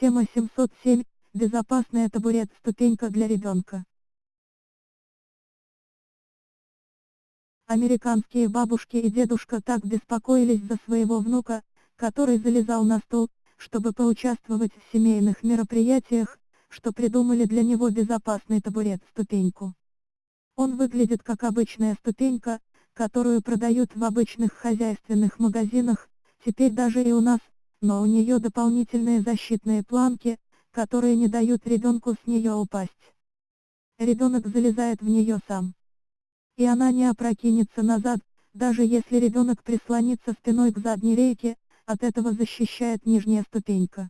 Тема 707. Безопасная табурет-ступенька для ребенка. Американские бабушки и дедушка так беспокоились за своего внука, который залезал на стол, чтобы поучаствовать в семейных мероприятиях, что придумали для него безопасный табурет-ступеньку. Он выглядит как обычная ступенька, которую продают в обычных хозяйственных магазинах, теперь даже и у нас, но у нее дополнительные защитные планки, которые не дают ребенку с нее упасть. Ребенок залезает в нее сам. И она не опрокинется назад, даже если ребенок прислонится спиной к задней рейке, от этого защищает нижняя ступенька.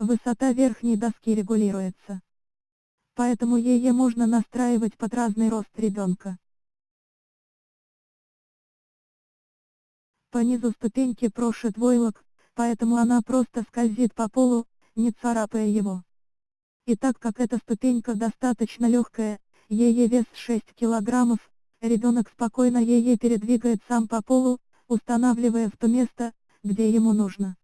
Высота верхней доски регулируется. Поэтому ее можно настраивать под разный рост ребенка. По низу ступеньки прошит войлок, поэтому она просто скользит по полу, не царапая его. И так как эта ступенька достаточно легкая, ее вес 6 килограммов, ребенок спокойно ее передвигает сам по полу, устанавливая в то место, где ему нужно.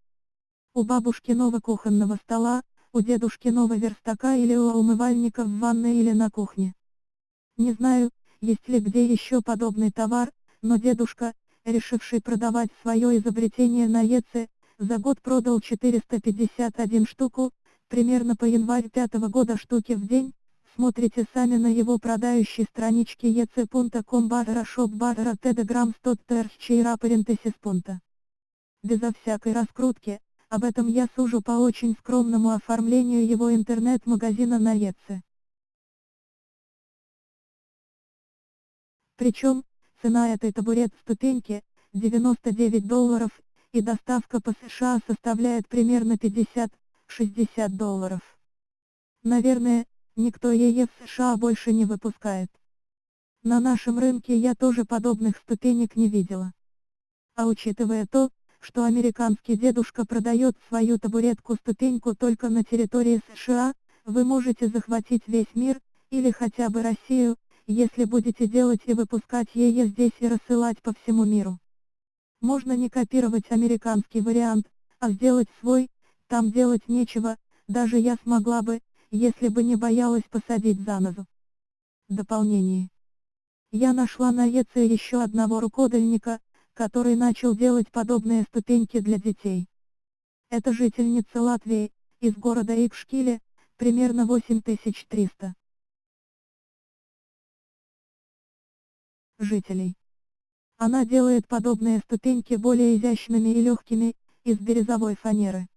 У бабушкиного кухонного стола, у дедушкиного верстака или у умывальника в ванной или на кухне. Не знаю, есть ли где еще подобный товар, но дедушка, решивший продавать свое изобретение на ЕЦ, за год продал 451 штуку, примерно по январь пятого года штуки в день, смотрите сами на его продающей страничке ec.com barra shop barra telegram 100 terчейра пункта. Безо всякой раскрутки, об этом я сужу по очень скромному оформлению его интернет-магазина на ЕЦ. Причем, цена этой табурет-ступеньки, 99 долларов, и доставка по США составляет примерно 50-60 долларов. Наверное, никто ее в США больше не выпускает. На нашем рынке я тоже подобных ступенек не видела. А учитывая то, что американский дедушка продает свою табуретку-ступеньку только на территории США, вы можете захватить весь мир, или хотя бы Россию, если будете делать и выпускать ее здесь и рассылать по всему миру. Можно не копировать американский вариант, а сделать свой, там делать нечего, даже я смогла бы, если бы не боялась посадить занозу. Дополнение. Я нашла на ЕЦ еще одного рукодельника, который начал делать подобные ступеньки для детей. Это жительница Латвии, из города Икшкиле, примерно 8300 жителей. Она делает подобные ступеньки более изящными и легкими, из бирюзовой фанеры.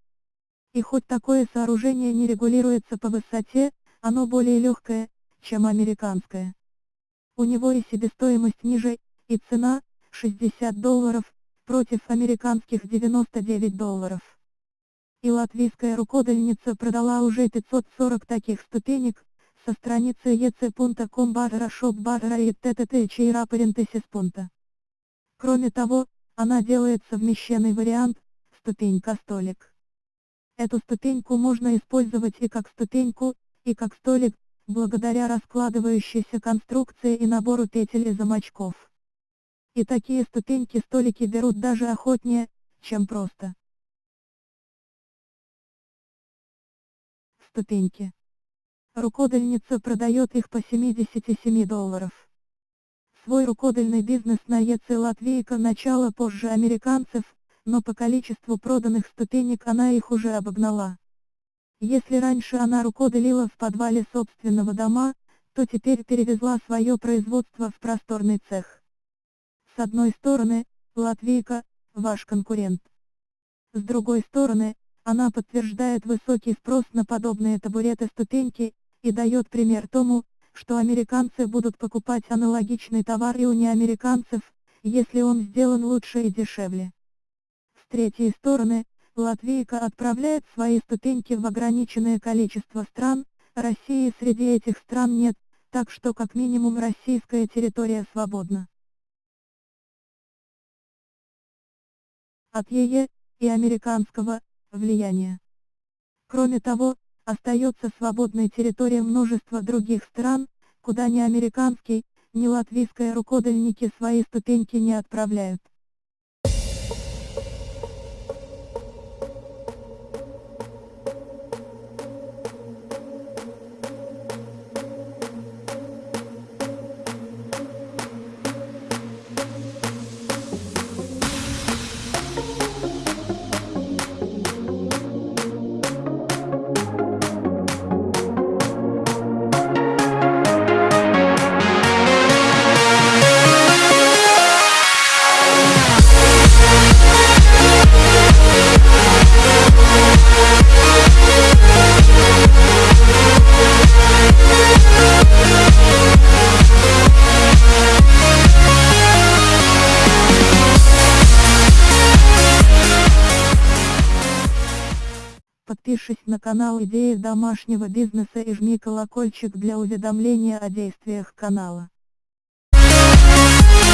И хоть такое сооружение не регулируется по высоте, оно более легкое, чем американское. У него и себестоимость ниже, и цена, 60 долларов, против американских 99 долларов. И латвийская рукодельница продала уже 540 таких ступенек, со страницы ec.com barra shop barra и пункта. Кроме того, она делает совмещенный вариант, ступенька-столик. Эту ступеньку можно использовать и как ступеньку, и как столик, благодаря раскладывающейся конструкции и набору петель и замочков. И такие ступеньки-столики берут даже охотнее, чем просто. Ступеньки. Рукодельница продает их по 77 долларов. Свой рукодельный бизнес на ЕЦ Латвийка начала позже американцев, но по количеству проданных ступенек она их уже обогнала. Если раньше она рукоделила в подвале собственного дома, то теперь перевезла свое производство в просторный цех. С одной стороны, Латвийка – ваш конкурент. С другой стороны, она подтверждает высокий спрос на подобные табуреты-ступеньки, и дает пример тому, что американцы будут покупать аналогичный товар и у неамериканцев, если он сделан лучше и дешевле. С третьей стороны, Латвийка отправляет свои ступеньки в ограниченное количество стран, России среди этих стран нет, так что как минимум российская территория свободна. От ЕЕ и американского влияния. Кроме того, остается свободной территория множества других стран, куда ни американский, ни латвийские рукодельники свои ступеньки не отправляют. подпишись на канал Идеи домашнего бизнеса и жми колокольчик для уведомления о действиях канала. We'll be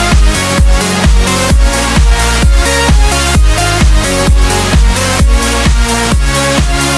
right back.